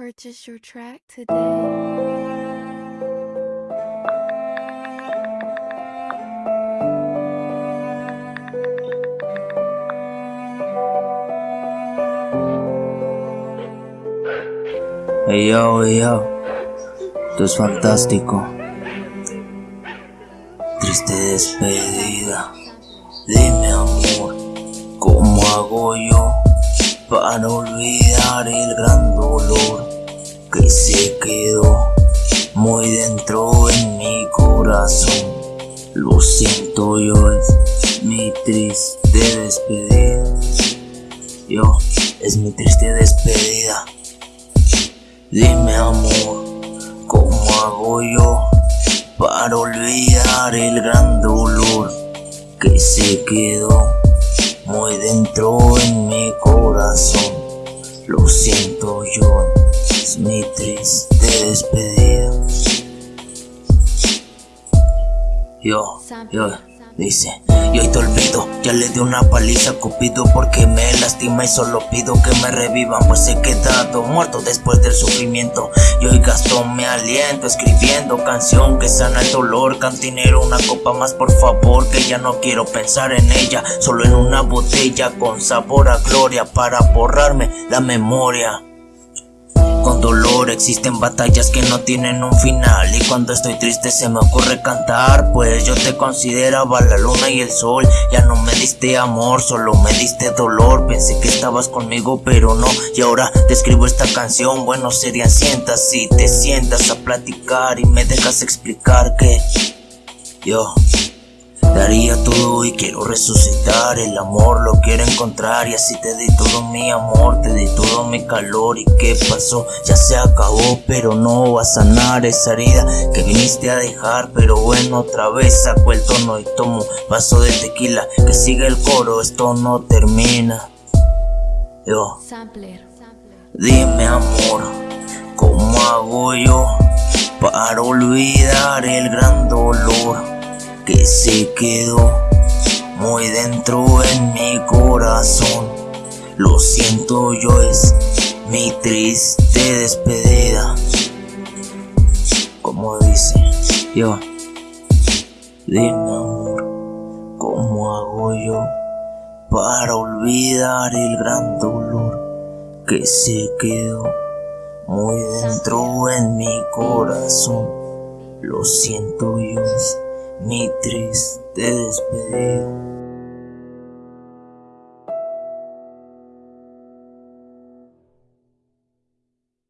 Purchase your track today. Hey yo, yo, esto es fantástico. Triste despedida. Dime amor, ¿cómo hago yo para olvidar el gran dolor que se quedó muy dentro en mi corazón? Lo siento yo, es mi triste despedida. Yo, es mi triste despedida. Dime amor, ¿cómo hago yo para olvidar el gran dolor que se quedó muy dentro en mi corazón? Lo siento yo, es mi triste despedida. Yo, yo, dice, yo hoy te olvido, ya le di una paliza a Cupido porque me lastima y solo pido que me revivan pues he quedado muerto después del sufrimiento. Y hoy gasto mi aliento escribiendo canción que sana el dolor. Cantinero una copa más por favor que ya no quiero pensar en ella. Solo en una botella con sabor a gloria para borrarme la memoria existen batallas que no tienen un final. Y cuando estoy triste se me ocurre cantar Pues yo te consideraba la luna y el sol. Ya no me diste amor, solo me diste dolor. Pensé que estabas conmigo pero no. Y ahora te escribo esta canción Bueno sería sientas si te sientas a platicar Y me dejas explicar que Yo Daría todo y quiero resucitar El amor lo quiero encontrar. Y así te di todo mi amor Te di todo mi calor ¿Y qué pasó? Ya se acabó Pero no va a sanar esa herida Que viniste a dejar Pero bueno otra vez saco el tono Y tomo vaso de tequila Que sigue el coro Esto no termina Yo Dime amor ¿Cómo hago yo? Para olvidar el gran dolor que se quedó muy dentro en mi corazón. Lo siento yo, es mi triste despedida. Como dice yo, dime amor, ¿cómo hago yo para olvidar el gran dolor que se quedó muy dentro en mi corazón? Lo siento yo mi triste despedida.